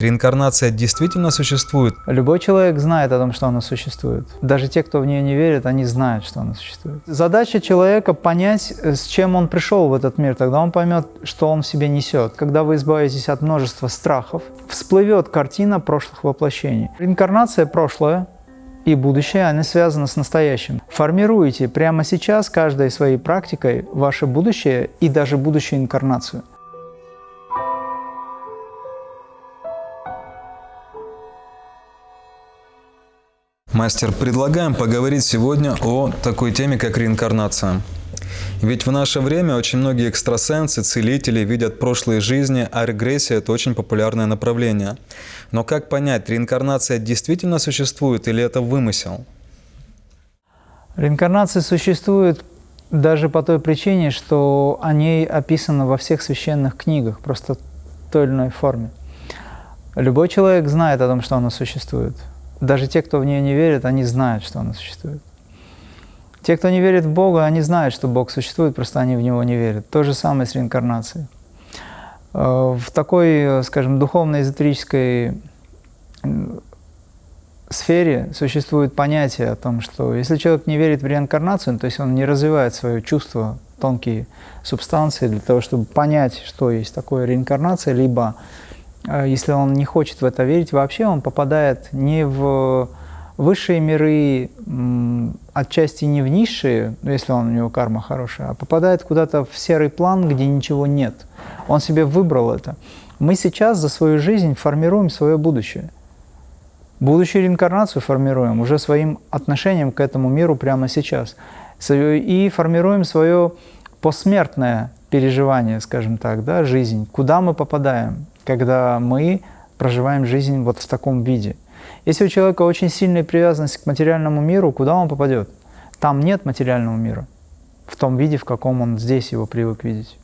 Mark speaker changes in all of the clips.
Speaker 1: Реинкарнация действительно существует?
Speaker 2: Любой человек знает о том, что она существует. Даже те, кто в нее не верит, они знают, что она существует. Задача человека понять, с чем он пришел в этот мир. Тогда он поймет, что он в себе несет. Когда вы избавитесь от множества страхов, всплывет картина прошлых воплощений. Реинкарнация – прошлое, и будущее, они связаны с настоящим. Формируйте прямо сейчас каждой своей практикой ваше будущее и даже будущую инкарнацию.
Speaker 1: Мастер, предлагаем поговорить сегодня о такой теме, как реинкарнация. Ведь в наше время очень многие экстрасенсы, целители видят прошлые жизни, а регрессия – это очень популярное направление. Но как понять, реинкарнация действительно существует или это вымысел?
Speaker 2: Реинкарнация существует даже по той причине, что о ней описано во всех священных книгах, просто в той или иной форме. Любой человек знает о том, что она существует. Даже те, кто в нее не верит, они знают, что она существует. Те, кто не верит в Бога, они знают, что Бог существует, просто они в Него не верят. То же самое с реинкарнацией. Э, в такой, скажем, духовно-эзотерической сфере существует понятие о том, что если человек не верит в реинкарнацию, то есть он не развивает свое чувство, тонкие субстанции для того, чтобы понять, что есть такое реинкарнация, либо если он не хочет в это верить, вообще он попадает не в высшие миры, отчасти не в низшие, ну, если он, у него карма хорошая, а попадает куда-то в серый план, где ничего нет. Он себе выбрал это. Мы сейчас за свою жизнь формируем свое будущее. Будущую реинкарнацию формируем уже своим отношением к этому миру прямо сейчас. И формируем свое посмертное переживание, скажем так, да, жизнь, куда мы попадаем, когда мы проживаем жизнь вот в таком виде. Если у человека очень сильная привязанность к материальному миру, куда он попадет? Там нет материального мира, в том виде, в каком он здесь его привык видеть.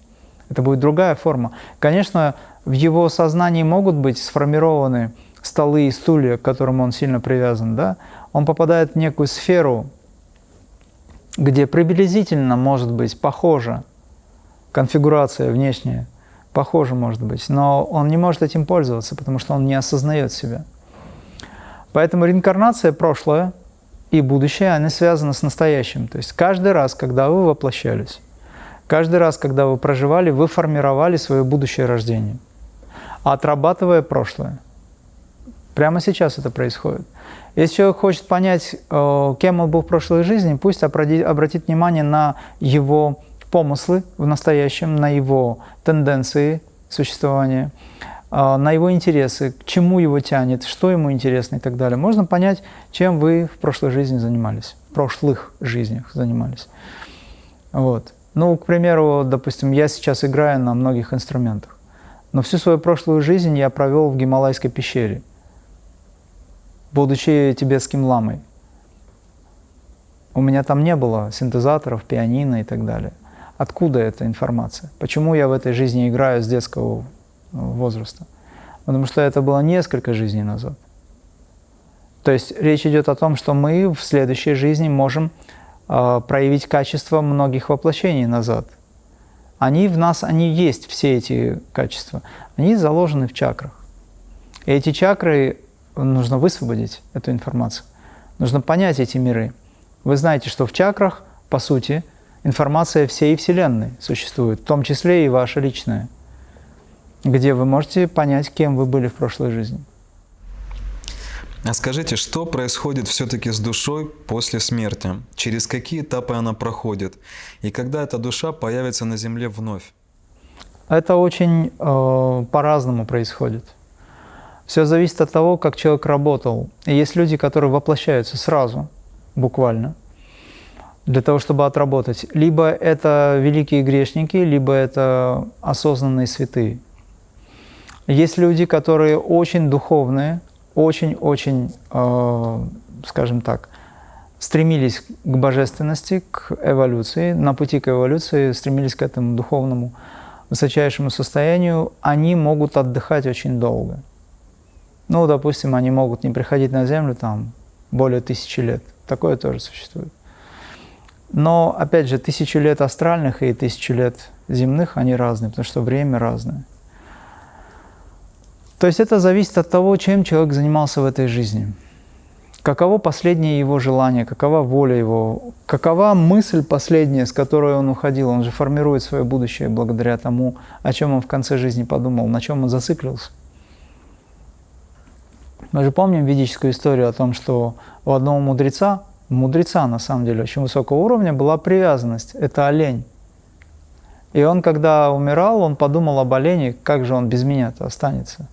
Speaker 2: Это будет другая форма. Конечно, в его сознании могут быть сформированы столы и стулья, к которым он сильно привязан, да? Он попадает в некую сферу, где приблизительно может быть похожа конфигурация внешняя похоже может быть, но он не может этим пользоваться, потому что он не осознает себя. Поэтому реинкарнация, прошлое и будущее, они связаны с настоящим. То есть каждый раз, когда вы воплощались, каждый раз, когда вы проживали, вы формировали свое будущее рождение, отрабатывая прошлое. Прямо сейчас это происходит. Если человек хочет понять, э, кем он был в прошлой жизни, пусть обратит внимание на его помыслы в настоящем, на его тенденции существования, а, на его интересы, к чему его тянет, что ему интересно и так далее. Можно понять, чем вы в прошлой жизни занимались, в прошлых жизнях занимались. Вот. Ну, к примеру, допустим, я сейчас играю на многих инструментах, но всю свою прошлую жизнь я провел в Гималайской пещере, будучи тибетским ламой. У меня там не было синтезаторов, пианино и так далее. Откуда эта информация? Почему я в этой жизни играю с детского ну, возраста? Потому что это было несколько жизней назад. То есть речь идет о том, что мы в следующей жизни можем э, проявить качество многих воплощений назад. Они в нас, они есть, все эти качества. Они заложены в чакрах. И эти чакры нужно высвободить, эту информацию. Нужно понять эти миры. Вы знаете, что в чакрах, по сути, информация всей Вселенной существует, в том числе и ваша личная, где вы можете понять, кем вы были в прошлой жизни.
Speaker 1: А скажите, что происходит все-таки с душой после смерти? Через какие этапы она проходит? И когда эта душа появится на Земле вновь?
Speaker 2: Это очень э, по-разному происходит. Все зависит от того, как человек работал. И есть люди, которые воплощаются сразу, буквально – для того, чтобы отработать. Либо это великие грешники, либо это осознанные святые. Есть люди, которые очень духовные, очень-очень, э, скажем так, стремились к божественности, к эволюции, на пути к эволюции стремились к этому духовному высочайшему состоянию, они могут отдыхать очень долго. Ну, допустим, они могут не приходить на Землю там более тысячи лет. Такое тоже существует. Но, опять же, тысячу лет астральных и тысячу лет земных, они разные, потому что время разное. То есть это зависит от того, чем человек занимался в этой жизни. Каково последнее его желание, какова воля его, какова мысль последняя, с которой он уходил. Он же формирует свое будущее благодаря тому, о чем он в конце жизни подумал, на чем он зациклился. Мы же помним ведическую историю о том, что у одного мудреца, мудреца на самом деле очень высокого уровня, была привязанность. Это олень. И он, когда умирал, он подумал об олене, как же он без меня-то останется.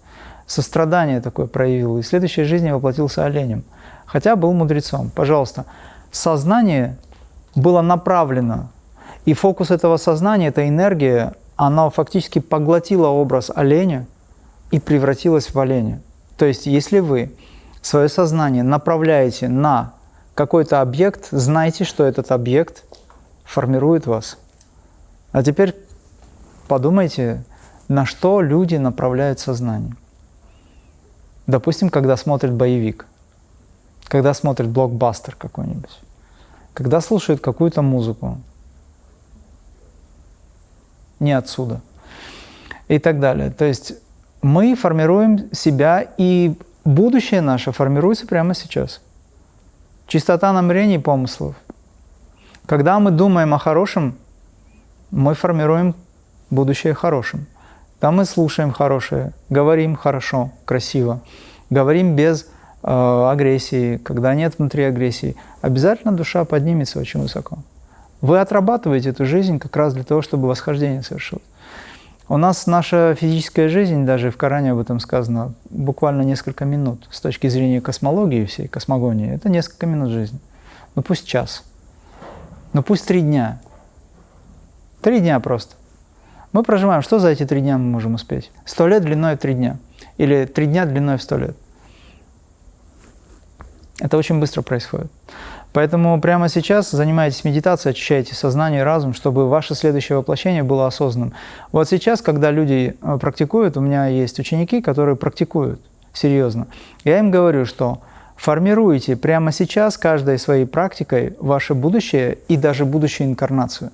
Speaker 2: Сострадание такое проявил, и в следующей жизни воплотился оленем – хотя был мудрецом. Пожалуйста, сознание было направлено, и фокус этого сознания, эта энергия, она фактически поглотила образ оленя и превратилась в оленя. То есть, если вы свое сознание направляете на какой-то объект, знайте, что этот объект формирует вас. А теперь подумайте, на что люди направляют сознание. Допустим, когда смотрят боевик когда смотрят блокбастер какой-нибудь, когда слушают какую-то музыку, не отсюда, и так далее. То есть мы формируем себя, и будущее наше формируется прямо сейчас. Чистота намерений и помыслов. Когда мы думаем о хорошем, мы формируем будущее хорошим. Там мы слушаем хорошее, говорим хорошо, красиво, говорим без Э, агрессии, когда нет внутри агрессии, обязательно душа поднимется очень высоко. Вы отрабатываете эту жизнь как раз для того, чтобы восхождение совершилось. У нас наша физическая жизнь, даже в Коране об этом сказано, буквально несколько минут. С точки зрения космологии всей, космогонии, это несколько минут жизни. Ну пусть час. Ну пусть три дня. Три дня просто. Мы проживаем, что за эти три дня мы можем успеть? Сто лет длиной в три дня. Или три дня длиной в сто лет. Это очень быстро происходит. Поэтому прямо сейчас занимайтесь медитацией, очищайте сознание и разум, чтобы ваше следующее воплощение было осознанным. Вот сейчас, когда люди э, практикуют, у меня есть ученики, которые практикуют серьезно. Я им говорю, что формируйте прямо сейчас каждой своей практикой ваше будущее и даже будущую инкарнацию.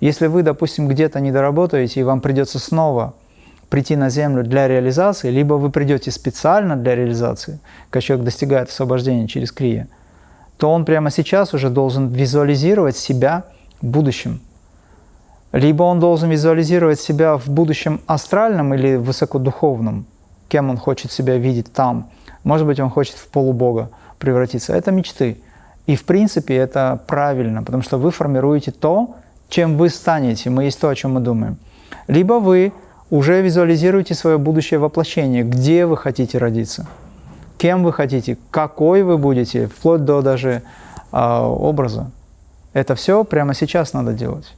Speaker 2: Если вы, допустим, где-то не доработаете, и вам придется снова прийти на Землю для реализации, либо вы придете специально для реализации, как человек достигает освобождения через крия, то он прямо сейчас уже должен визуализировать себя в будущем. Либо он должен визуализировать себя в будущем астральном или высокодуховном, кем он хочет себя видеть там. Может быть, он хочет в полубога превратиться. Это мечты. И в принципе это правильно, потому что вы формируете то, чем вы станете. Мы есть то, о чем мы думаем. Либо вы уже визуализируйте свое будущее воплощение, где вы хотите родиться, кем вы хотите, какой вы будете, вплоть до даже э, образа. Это все прямо сейчас надо делать.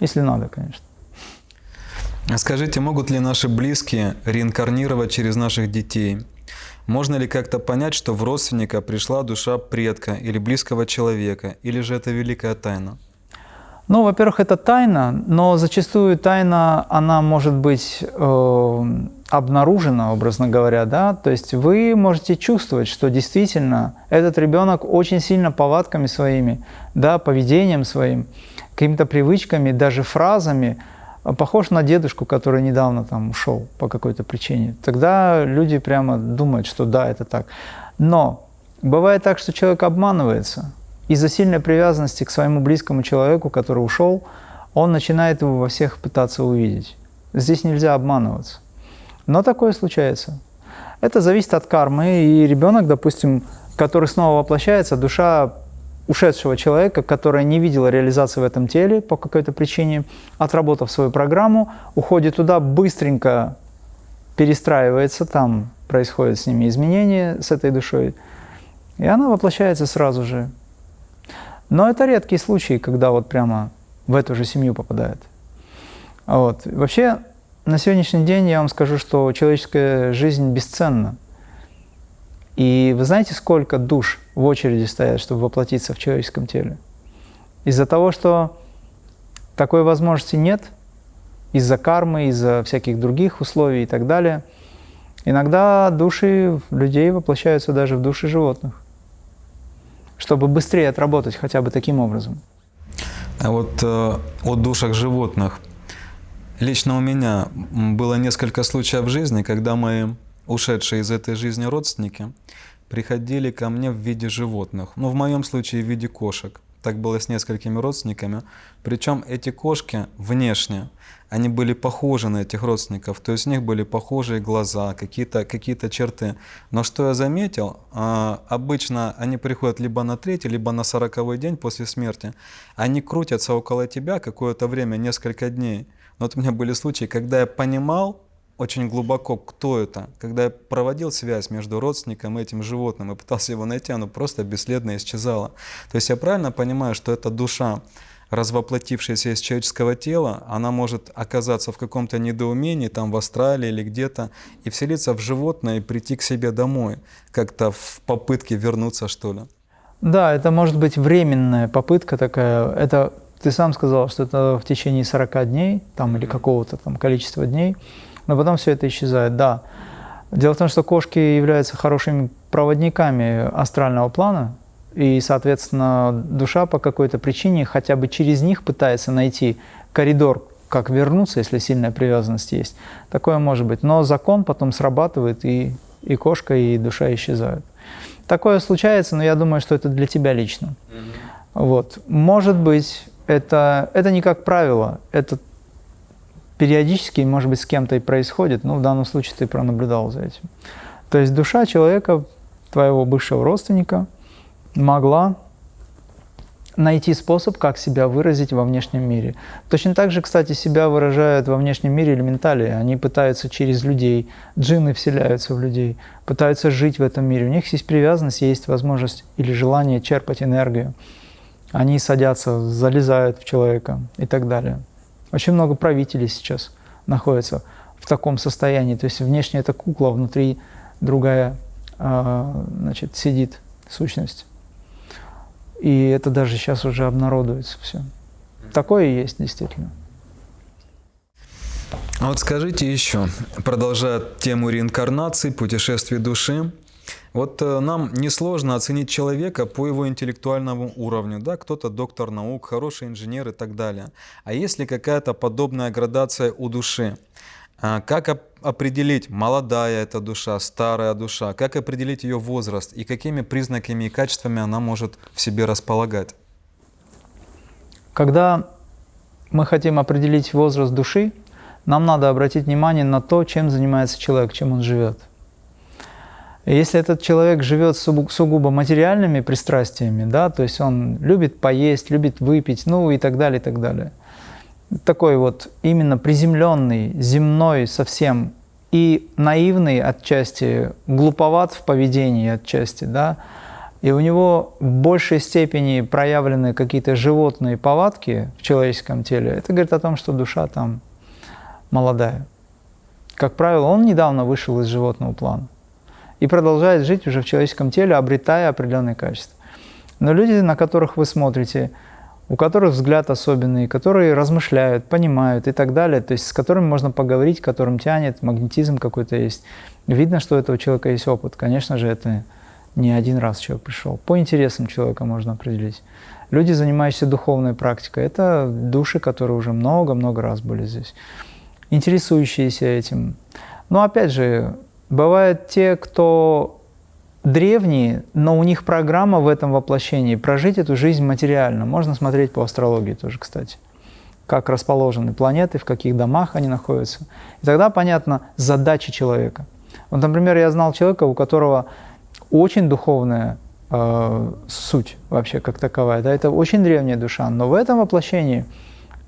Speaker 2: Если надо, конечно.
Speaker 1: А скажите, могут ли наши близкие реинкарнировать через наших детей? Можно ли как-то понять, что в родственника пришла душа предка или близкого человека, или же это великая тайна?
Speaker 2: Ну, во-первых, это тайна, но зачастую тайна, она может быть э, обнаружена, образно говоря, да, то есть вы можете чувствовать, что действительно этот ребенок очень сильно повадками своими, да, поведением своим, какими-то привычками, даже фразами похож на дедушку, который недавно там ушел по какой-то причине. Тогда люди прямо думают, что да, это так. Но бывает так, что человек обманывается – из-за сильной привязанности к своему близкому человеку, который ушел, он начинает его во всех пытаться увидеть. Здесь нельзя обманываться. Но такое случается. Это зависит от кармы, и ребенок, допустим, который снова воплощается, душа ушедшего человека, которая не видела реализации в этом теле по какой-то причине, отработав свою программу, уходит туда, быстренько перестраивается, там происходят с ними изменения, с этой душой, и она воплощается сразу же. Но это редкие случаи, когда вот прямо в эту же семью попадает. Вот. Вообще, на сегодняшний день я вам скажу, что человеческая жизнь бесценна. И вы знаете, сколько душ в очереди стоят, чтобы воплотиться в человеческом теле? Из-за того, что такой возможности нет, из-за кармы, из-за всяких других условий и так далее, иногда души людей воплощаются даже в души животных чтобы быстрее отработать хотя бы таким образом.
Speaker 1: А вот э, о душах животных. Лично у меня было несколько случаев в жизни, когда мои ушедшие из этой жизни родственники приходили ко мне в виде животных. Ну, в моем случае в виде кошек. Так было с несколькими родственниками. Причем эти кошки внешне, они были похожи на этих родственников. То есть у них были похожие глаза, какие-то какие черты. Но что я заметил, а, обычно они приходят либо на третий, либо на сороковой день после смерти. Они крутятся около тебя какое-то время, несколько дней. Но вот у меня были случаи, когда я понимал, очень глубоко, кто это. Когда я проводил связь между родственником и этим животным и пытался его найти, оно просто бесследно исчезало. То есть я правильно понимаю, что эта душа, развоплотившаяся из человеческого тела, она может оказаться в каком-то недоумении, там в Австралии или где-то, и вселиться в животное и прийти к себе домой, как-то в попытке вернуться, что ли.
Speaker 2: Да, это может быть временная попытка такая. Это ты сам сказал, что это в течение 40 дней там, или какого-то там количества дней но потом все это исчезает, да. Дело в том, что кошки являются хорошими проводниками астрального плана, и, соответственно, душа по какой-то причине хотя бы через них пытается найти коридор, как вернуться, если сильная привязанность есть. Такое может быть. Но закон потом срабатывает, и, и кошка, и душа исчезают. Такое случается, но я думаю, что это для тебя лично. Mm-hmm. Вот. Может быть, это, это не как правило, это периодически, может быть, с кем-то и происходит, но в данном случае ты пронаблюдал за этим. То есть душа человека, твоего бывшего родственника, могла найти способ, как себя выразить во внешнем мире. Точно так же, кстати, себя выражают во внешнем мире элементали. Они пытаются через людей, джинны вселяются в людей, пытаются жить в этом мире. У них есть привязанность, есть возможность или желание черпать энергию. Они садятся, залезают в человека и так далее. Очень много правителей сейчас находятся в таком состоянии. То есть внешне это кукла, а внутри другая а, значит, сидит сущность. И это даже сейчас уже обнародуется все. Такое есть действительно.
Speaker 1: А вот скажите еще, продолжая тему реинкарнации, путешествий души, вот э, нам несложно оценить человека по его интеллектуальному уровню. Да? Кто-то доктор наук, хороший инженер и так далее. А если какая-то подобная градация у души? А как определить, молодая эта душа, старая душа? Как определить ее возраст? И какими признаками и качествами она может в себе располагать?
Speaker 2: Когда мы хотим определить возраст души, нам надо обратить внимание на то, чем занимается человек, чем он живет – если этот человек живет сугубо материальными пристрастиями, да, то есть он любит поесть, любит выпить, ну и так далее, и так далее. Такой вот именно приземленный, земной совсем и наивный отчасти, глуповат в поведении отчасти, да, и у него в большей степени проявлены какие-то животные повадки в человеческом теле, это говорит о том, что душа там молодая. Как правило, он недавно вышел из животного плана и продолжает жить уже в человеческом теле, обретая определенные качества. Но люди, на которых вы смотрите, у которых взгляд особенный, которые размышляют, понимают и так далее, то есть с которыми можно поговорить, которым тянет, магнетизм какой-то есть. Видно, что у этого человека есть опыт. Конечно же, это не один раз человек пришел. По интересам человека можно определить. Люди, занимающиеся духовной практикой, это души, которые уже много-много раз были здесь, интересующиеся этим. Но опять же, Бывают те, кто древние, но у них программа в этом воплощении прожить эту жизнь материально. Можно смотреть по астрологии тоже, кстати, как расположены планеты, в каких домах они находятся. И тогда понятна задача человека. Вот, например, я знал человека, у которого очень духовная э, суть вообще как таковая. Да, это очень древняя душа, но в этом воплощении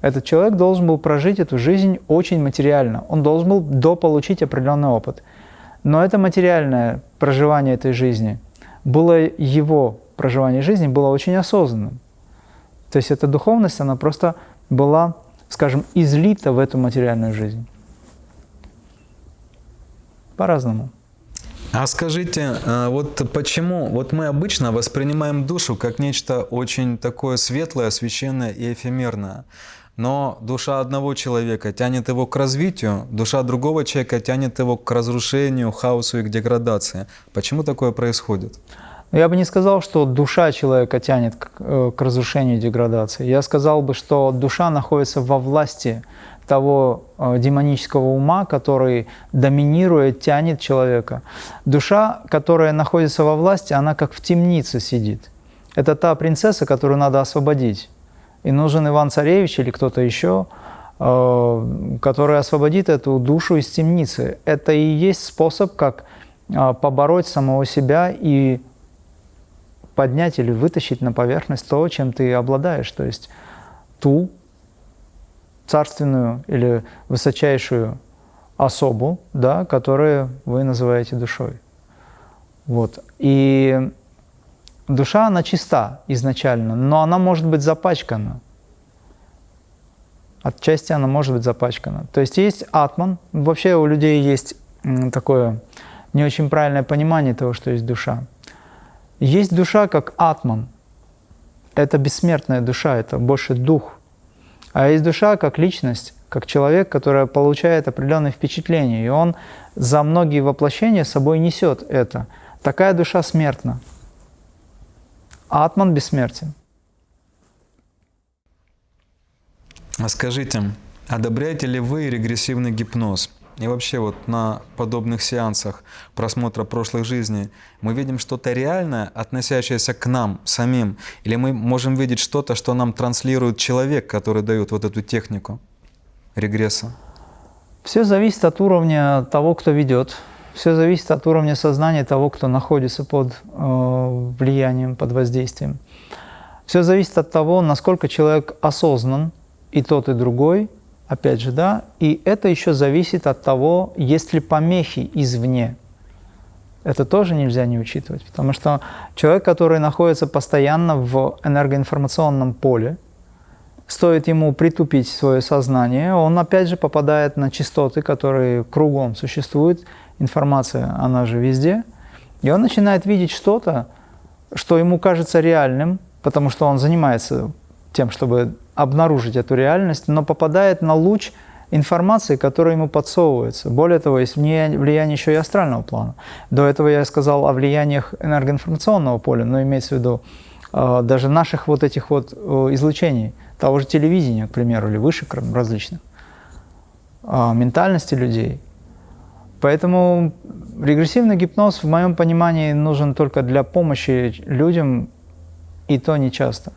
Speaker 2: этот человек должен был прожить эту жизнь очень материально. Он должен был дополучить определенный опыт – но это материальное проживание этой жизни было его проживание жизни было очень осознанным. То есть эта духовность, она просто была, скажем, излита в эту материальную жизнь. По-разному.
Speaker 1: А скажите, а вот почему вот мы обычно воспринимаем душу как нечто очень такое светлое, священное и эфемерное? Но душа одного человека тянет его к развитию, душа другого человека тянет его к разрушению, хаосу и к деградации. Почему такое происходит?
Speaker 2: Ну, я бы не сказал, что душа человека тянет к, э, к разрушению и деградации. Я сказал бы, что душа находится во власти того э, демонического ума, который доминирует, тянет человека. Душа, которая находится во власти, она как в темнице сидит. Это та принцесса, которую надо освободить. И нужен Иван-Царевич или кто-то еще, э, который освободит эту душу из темницы. Это и есть способ, как э, побороть самого себя и поднять или вытащить на поверхность то, чем ты обладаешь, то есть ту царственную или высочайшую особу, да, которую вы называете душой. Вот. И душа, она чиста изначально, но она может быть запачкана. Отчасти она может быть запачкана. То есть есть атман. Вообще у людей есть такое не очень правильное понимание того, что есть душа. Есть душа как атман. Это бессмертная душа, это больше дух. А есть душа как личность, как человек, который получает определенные впечатления. И он за многие воплощения собой несет это. Такая душа смертна. А атман бессмертен.
Speaker 1: А скажите, одобряете ли вы регрессивный гипноз? И вообще вот на подобных сеансах просмотра прошлых жизней мы видим что-то реальное, относящееся к нам самим, или мы можем видеть что-то, что нам транслирует человек, который дает вот эту технику регресса?
Speaker 2: Все зависит от уровня того, кто ведет. Все зависит от уровня сознания того, кто находится под э, влиянием, под воздействием. Все зависит от того, насколько человек осознан, и тот, и другой – опять же, да, и это еще зависит от того, есть ли помехи извне. Это тоже нельзя не учитывать, потому что человек, который находится постоянно в энергоинформационном поле, стоит ему притупить свое сознание, он опять же попадает на частоты, которые кругом существуют, информация, она же везде, и он начинает видеть что-то, что ему кажется реальным, потому что он занимается тем, чтобы обнаружить эту реальность, но попадает на луч информации, которая ему подсовывается. Более того, есть влияние еще и астрального плана. До этого я сказал о влияниях энергоинформационного поля, но имеется в виду э, даже наших вот этих вот э, излучений, того же телевидения, к примеру, или вышек различных, э, ментальности людей. Поэтому регрессивный гипноз, в моем понимании, нужен только для помощи людям, и то не часто.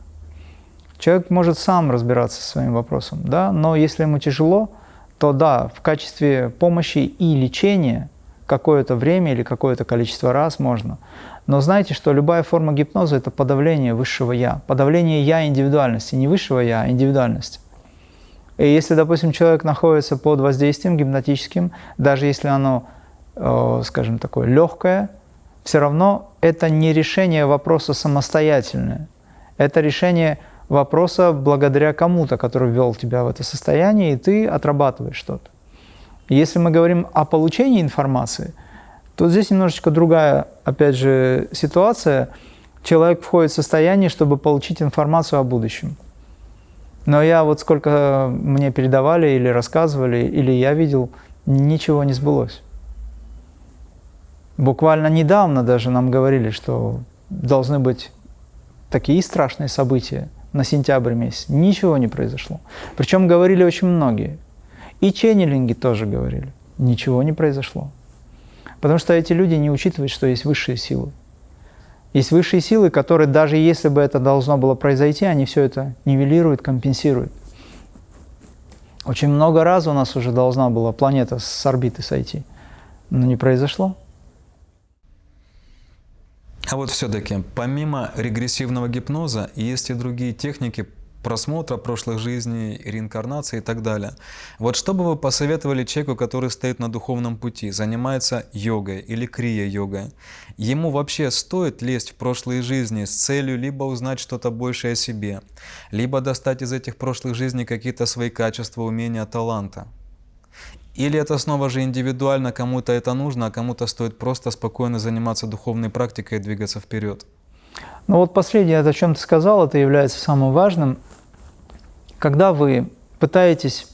Speaker 2: Человек может сам разбираться со своим вопросом, да, но если ему тяжело, то да, в качестве помощи и лечения какое-то время или какое-то количество раз можно. Но знайте, что любая форма гипноза – это подавление высшего «я», подавление «я» индивидуальности, не высшего «я», а индивидуальности. И если, допустим, человек находится под воздействием гипнотическим, даже если оно, э, скажем, такое легкое, все равно это не решение вопроса самостоятельное. Это решение вопроса благодаря кому-то, который ввел тебя в это состояние, и ты отрабатываешь что-то. Если мы говорим о получении информации, то здесь немножечко другая, опять же, ситуация. Человек входит в состояние, чтобы получить информацию о будущем. Но я вот сколько мне передавали или рассказывали, или я видел, ничего не сбылось. Буквально недавно даже нам говорили, что должны быть такие страшные события, на сентябрь месяц. Ничего не произошло. Причем говорили очень многие. И ченнелинги тоже говорили. Ничего не произошло. Потому что эти люди не учитывают, что есть высшие силы. Есть высшие силы, которые даже если бы это должно было произойти, они все это нивелируют, компенсируют. Очень много раз у нас уже должна была планета с орбиты сойти, но не произошло.
Speaker 1: А вот все-таки, помимо регрессивного гипноза, есть и другие техники просмотра прошлых жизней, реинкарнации и так далее. Вот что бы вы посоветовали человеку, который стоит на духовном пути, занимается йогой или крия-йогой? Ему вообще стоит лезть в прошлые жизни с целью либо узнать что-то большее о себе, либо достать из этих прошлых жизней какие-то свои качества, умения, таланта? Или это снова же индивидуально, кому-то это нужно, а кому-то стоит просто спокойно заниматься духовной практикой и двигаться вперед?
Speaker 2: Ну вот последнее, о чем ты сказал, это является самым важным. Когда вы пытаетесь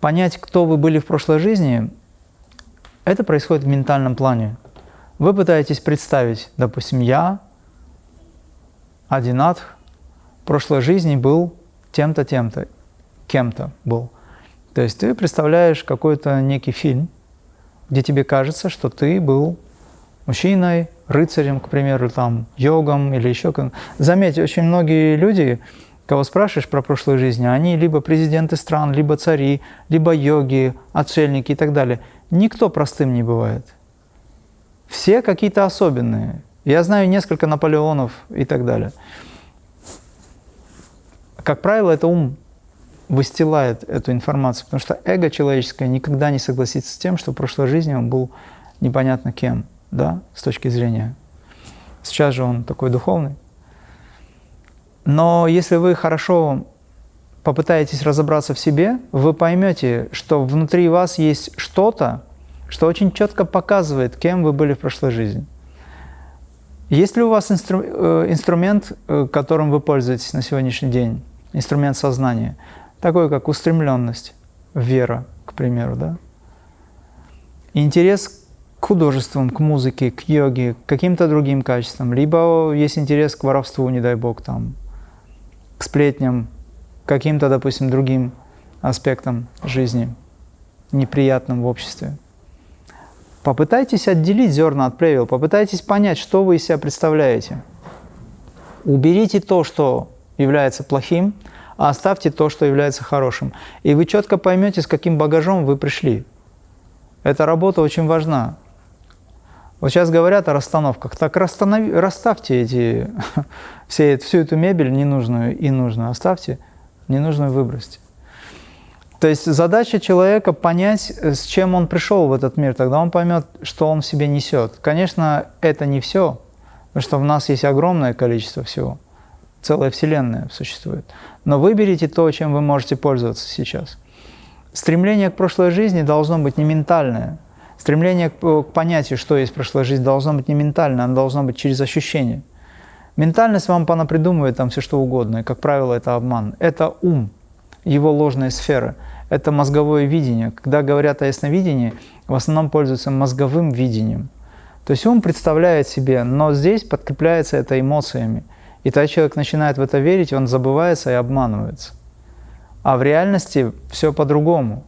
Speaker 2: понять, кто вы были в прошлой жизни, это происходит в ментальном плане. Вы пытаетесь представить, допустим, я, Адинат, в прошлой жизни был тем-то, тем-то, кем-то был – То есть ты представляешь какой-то некий фильм, где тебе кажется, что ты был мужчиной, рыцарем, к примеру, там, йогом или еще как Заметьте, очень многие люди, кого спрашиваешь про прошлую жизнь, они либо президенты стран, либо цари, либо йоги, отшельники и так далее. Никто простым не бывает. Все какие-то особенные. Я знаю несколько Наполеонов и так далее. Как правило, это ум выстилает эту информацию, потому что эго человеческое никогда не согласится с тем, что в прошлой жизни он был непонятно кем, да, с точки зрения. Сейчас же он такой духовный. Но если вы хорошо попытаетесь разобраться в себе, вы поймете, что внутри вас есть что-то, что очень четко показывает, кем вы были в прошлой жизни. Есть ли у вас инстру э, инструмент, э, которым вы пользуетесь на сегодняшний день, инструмент сознания, такой как устремленность, вера, к примеру, да? Интерес к художествам, к музыке, к йоге, к каким-то другим качествам, либо есть интерес к воровству, не дай бог, там, к сплетням, каким-то, допустим, другим аспектам жизни, неприятным в обществе. Попытайтесь отделить зерна от плевел, попытайтесь понять, что вы из себя представляете. Уберите то, что является плохим, а оставьте то, что является хорошим. И вы четко поймете, с каким багажом вы пришли. Эта работа очень важна. Вот сейчас говорят о расстановках. Так расстанови, расставьте эти, все, всю эту мебель ненужную и нужную. Оставьте, ненужную выбросьте. То есть задача человека понять, с чем он пришел в этот мир. Тогда он поймет, что он в себе несет. Конечно, это не все, потому что в нас есть огромное количество всего целая вселенная существует. Но выберите то, чем вы можете пользоваться сейчас. Стремление к прошлой жизни должно быть не ментальное. Стремление к, понятию, что есть прошлая жизнь, должно быть не ментальное, оно должно быть через ощущение. Ментальность вам понапридумывает там все что угодно, и, как правило, это обман. Это ум, его ложные сферы. Это мозговое видение. Когда говорят о ясновидении, в основном пользуются мозговым видением. То есть ум представляет себе, но здесь подкрепляется это эмоциями – и тогда человек начинает в это верить, он забывается и обманывается. А в реальности все по-другому.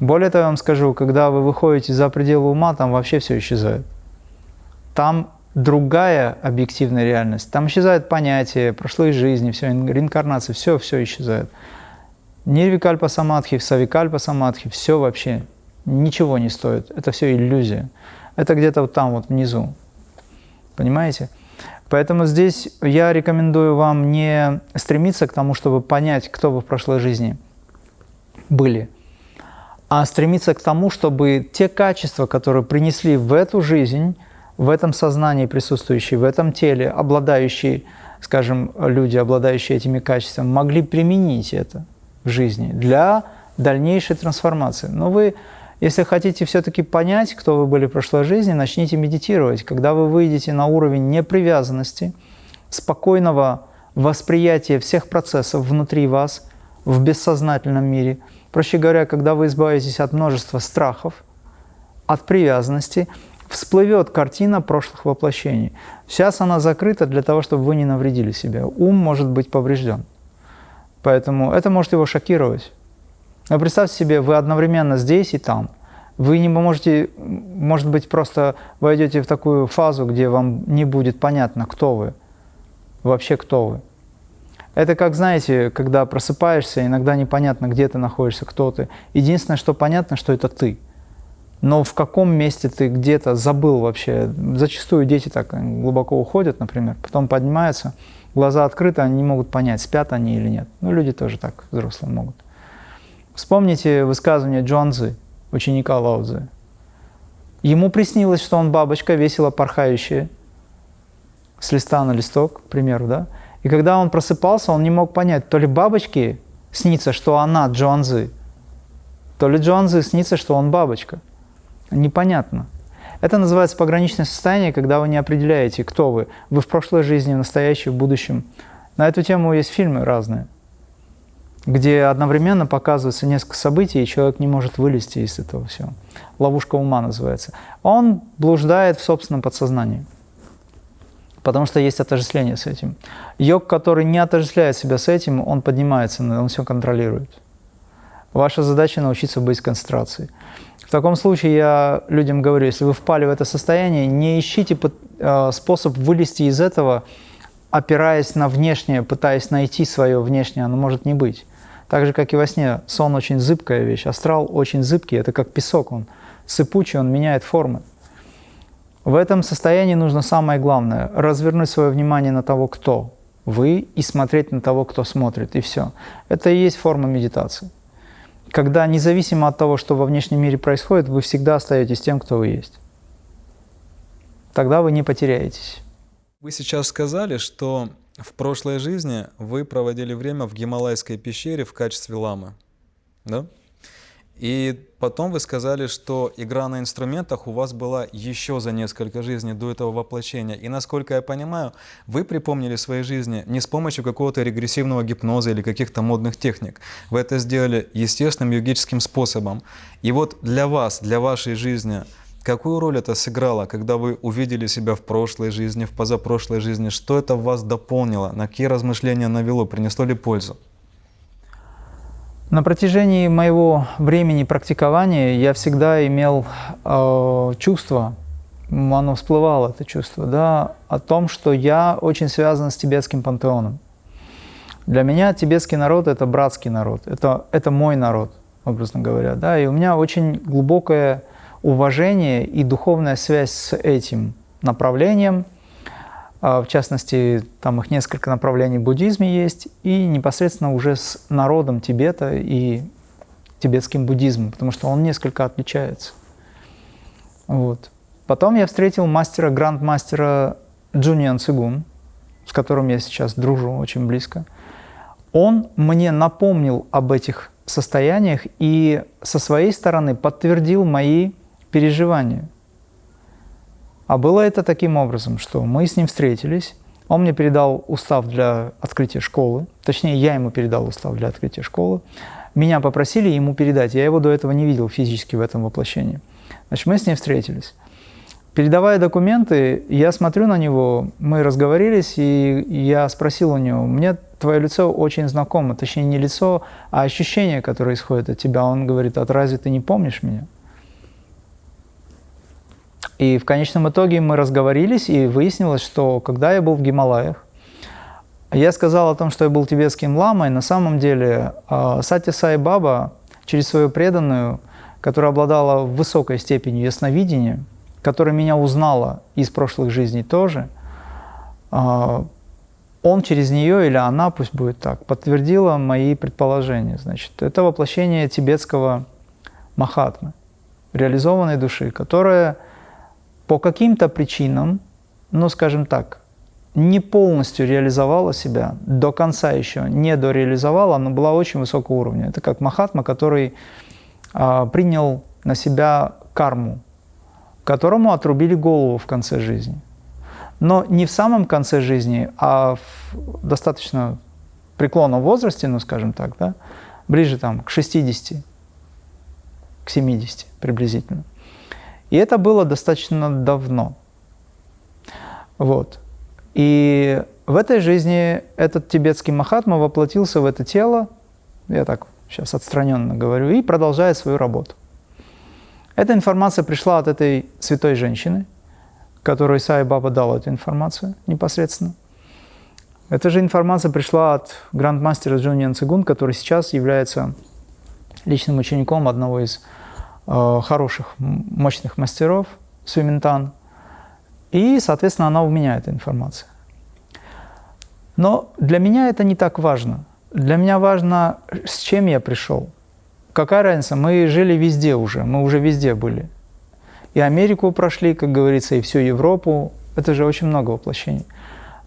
Speaker 2: Более того, я вам скажу, когда вы выходите за пределы ума, там вообще все исчезает. Там другая объективная реальность. Там исчезают понятия, прошлой жизни, все, реинкарнация, все, все исчезает. Нирвикальпа самадхи, савикальпа самадхи, все вообще ничего не стоит. Это все иллюзия. Это где-то вот там вот внизу. Понимаете? Поэтому здесь я рекомендую вам не стремиться к тому, чтобы понять, кто вы в прошлой жизни были, а стремиться к тому, чтобы те качества, которые принесли в эту жизнь, в этом сознании присутствующие, в этом теле, обладающие, скажем, люди, обладающие этими качествами, могли применить это в жизни для дальнейшей трансформации. Но вы если хотите все-таки понять, кто вы были в прошлой жизни, начните медитировать. Когда вы выйдете на уровень непривязанности, спокойного восприятия всех процессов внутри вас, в бессознательном мире, проще говоря, когда вы избавитесь от множества страхов, от привязанности, всплывет картина прошлых воплощений. Сейчас она закрыта для того, чтобы вы не навредили себе. Ум может быть поврежден. Поэтому это может его шокировать. Но представьте себе, вы одновременно здесь и там. Вы не можете, может быть, просто войдете в такую фазу, где вам не будет понятно, кто вы, вообще кто вы. Это как, знаете, когда просыпаешься, иногда непонятно, где ты находишься, кто ты. Единственное, что понятно, что это ты. Но в каком месте ты где-то забыл вообще. Зачастую дети так глубоко уходят, например, потом поднимаются, глаза открыты, они не могут понять, спят они или нет. Ну, люди тоже так, взрослые могут. Вспомните высказывание Джонзы, ученика Лаузы. Ему приснилось, что он бабочка, весело порхающая, с листа на листок, к примеру, да? И когда он просыпался, он не мог понять, то ли бабочке снится, что она Джонзы, то ли Джонзы снится, что он бабочка. Непонятно. Это называется пограничное состояние, когда вы не определяете, кто вы. Вы в прошлой жизни, в настоящем, в будущем. На эту тему есть фильмы разные где одновременно показывается несколько событий, и человек не может вылезти из этого всего. Ловушка ума называется. Он блуждает в собственном подсознании, потому что есть отождествление с этим. Йог, который не отождествляет себя с этим, он поднимается, он все контролирует. Ваша задача научиться быть в концентрации. В таком случае я людям говорю, если вы впали в это состояние, не ищите э, способ вылезти из этого, опираясь на внешнее, пытаясь найти свое внешнее, оно может не быть. Так же, как и во сне, сон очень зыбкая вещь, астрал очень зыбкий, это как песок, он сыпучий, он меняет формы. В этом состоянии нужно самое главное – развернуть свое внимание на того, кто вы, и смотреть на того, кто смотрит, и все. Это и есть форма медитации. Когда независимо от того, что во внешнем мире происходит, вы всегда остаетесь тем, кто вы есть. Тогда вы не потеряетесь.
Speaker 1: Вы сейчас сказали, что в прошлой жизни вы проводили время в Гималайской пещере в качестве ламы, да? И потом вы сказали, что игра на инструментах у вас была еще за несколько жизней до этого воплощения. И насколько я понимаю, вы припомнили свои жизни не с помощью какого-то регрессивного гипноза или каких-то модных техник. Вы это сделали естественным йогическим способом. И вот для вас, для вашей жизни – Какую роль это сыграло, когда вы увидели себя в прошлой жизни, в позапрошлой жизни? Что это в вас дополнило? На какие размышления навело? Принесло ли пользу?
Speaker 2: На протяжении моего времени практикования я всегда имел э, чувство, оно всплывало, это чувство, да, о том, что я очень связан с тибетским пантеоном. Для меня тибетский народ – это братский народ, это, это мой народ, образно говоря, да, и у меня очень глубокое уважение и духовная связь с этим направлением. А, в частности, там их несколько направлений в буддизме есть, и непосредственно уже с народом Тибета и тибетским буддизмом, потому что он несколько отличается. Вот. Потом я встретил мастера, гранд-мастера Джуниан Цигун, с которым я сейчас дружу очень близко. Он мне напомнил об этих состояниях и со своей стороны подтвердил мои переживанию. А было это таким образом, что мы с ним встретились, он мне передал устав для открытия школы, точнее, я ему передал устав для открытия школы. Меня попросили ему передать, я его до этого не видел физически в этом воплощении. Значит, мы с ним встретились. Передавая документы, я смотрю на него, мы разговорились, и я спросил у него, мне твое лицо очень знакомо, точнее не лицо, а ощущение, которое исходит от тебя. Он говорит, а разве ты не помнишь меня? И в конечном итоге мы разговорились, и выяснилось, что когда я был в Гималаях, я сказал о том, что я был тибетским ламой. На самом деле а, Сати Сай Баба через свою преданную, которая обладала высокой степенью ясновидения, которая меня узнала из прошлых жизней тоже, а, он через нее, или она, пусть будет так, подтвердила мои предположения. Значит, это воплощение тибетского Махатмы, реализованной души, которая по каким-то причинам, ну, скажем так, не полностью реализовала себя, до конца еще не дореализовала, но была очень высокого уровня. Это как Махатма, который а, принял на себя карму, которому отрубили голову в конце жизни. Но не в самом конце жизни, а в достаточно преклонном возрасте, ну, скажем так, да, ближе там, к 60, к 70 приблизительно. И это было достаточно давно. Вот. И в этой жизни этот тибетский Махатма воплотился в это тело, я так сейчас отстраненно говорю, и продолжает свою работу. Эта информация пришла от этой святой женщины, которой Сай Баба дал эту информацию непосредственно. Эта же информация пришла от грандмастера Джуниан Цигун, который сейчас является личным учеником одного из хороших, мощных мастеров, Сюминтан, и, соответственно, она у меня, эта информация. Но для меня это не так важно. Для меня важно, с чем я пришел. Какая разница, мы жили везде уже, мы уже везде были. И Америку прошли, как говорится, и всю Европу. Это же очень много воплощений.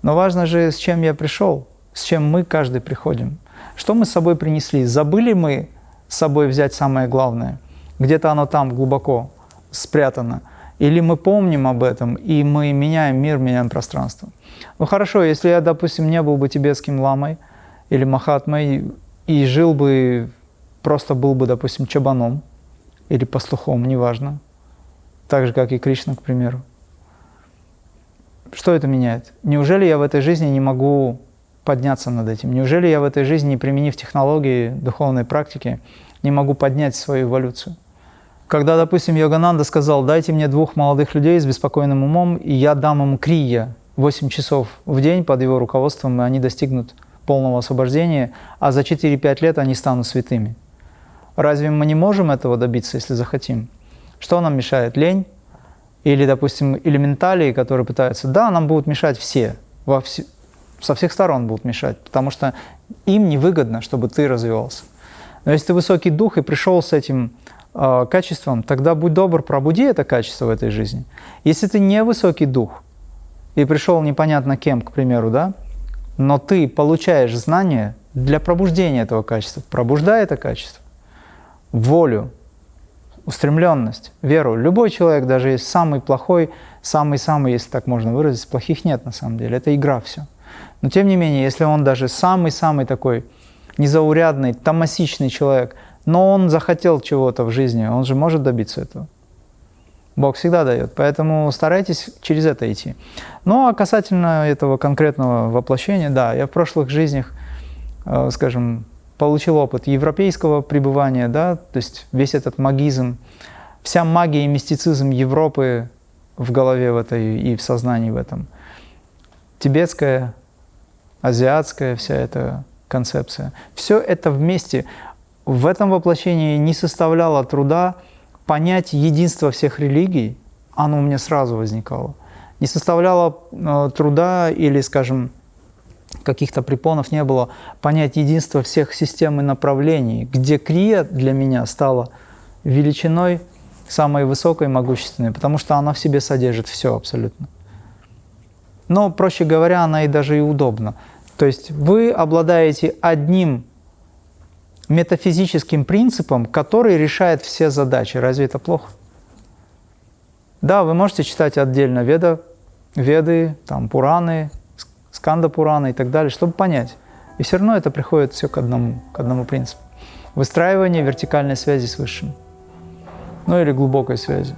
Speaker 2: Но важно же, с чем я пришел, с чем мы каждый приходим. Что мы с собой принесли? Забыли мы с собой взять самое главное? Где-то оно там глубоко спрятано. Или мы помним об этом, и мы меняем мир, меняем пространство. Ну хорошо, если я, допустим, не был бы тибетским ламой или махатмой, и жил бы, просто был бы, допустим, чабаном или пастухом, неважно, так же, как и Кришна, к примеру. Что это меняет? Неужели я в этой жизни не могу подняться над этим? Неужели я в этой жизни, применив технологии духовной практики, не могу поднять свою эволюцию. Когда, допустим, Йогананда сказал, дайте мне двух молодых людей с беспокойным умом, и я дам им крия 8 часов в день под его руководством, и они достигнут полного освобождения, а за 4-5 лет они станут святыми. Разве мы не можем этого добиться, если захотим? Что нам мешает? Лень? Или, допустим, элементалии, которые пытаются... Да, нам будут мешать все, во вс... со всех сторон будут мешать, потому что им невыгодно, чтобы ты развивался. Но если ты высокий дух и пришел с этим качеством, тогда будь добр, пробуди это качество в этой жизни. Если ты не высокий дух и пришел непонятно кем, к примеру, да, но ты получаешь знания для пробуждения этого качества, пробуждай это качество, волю, устремленность, веру. Любой человек, даже есть самый плохой, самый-самый, если так можно выразить, плохих нет на самом деле, это игра все. Но тем не менее, если он даже самый-самый такой незаурядный, томасичный человек, но он захотел чего-то в жизни, он же может добиться этого. Бог всегда дает, поэтому старайтесь через это идти. Ну а касательно этого конкретного воплощения, да, я в прошлых жизнях, э, скажем, получил опыт европейского пребывания, да, то есть весь этот магизм, вся магия и мистицизм Европы в голове в этой и в сознании в этом. Тибетская, азиатская вся эта концепция. Все это вместе в этом воплощении не составляло труда понять единство всех религий, оно у меня сразу возникало. Не составляло э, труда или, скажем, каких-то препонов не было, понять единство всех систем и направлений, где крия для меня стала величиной самой высокой, могущественной, потому что она в себе содержит все абсолютно. Но, проще говоря, она и даже и удобна. То есть вы обладаете одним метафизическим принципом, который решает все задачи. Разве это плохо? Да, вы можете читать отдельно Веда, Веды, там, Пураны, Сканда Пурана и так далее, чтобы понять. И все равно это приходит все к одному, к одному принципу. Выстраивание вертикальной связи с Высшим. Ну или глубокой связи.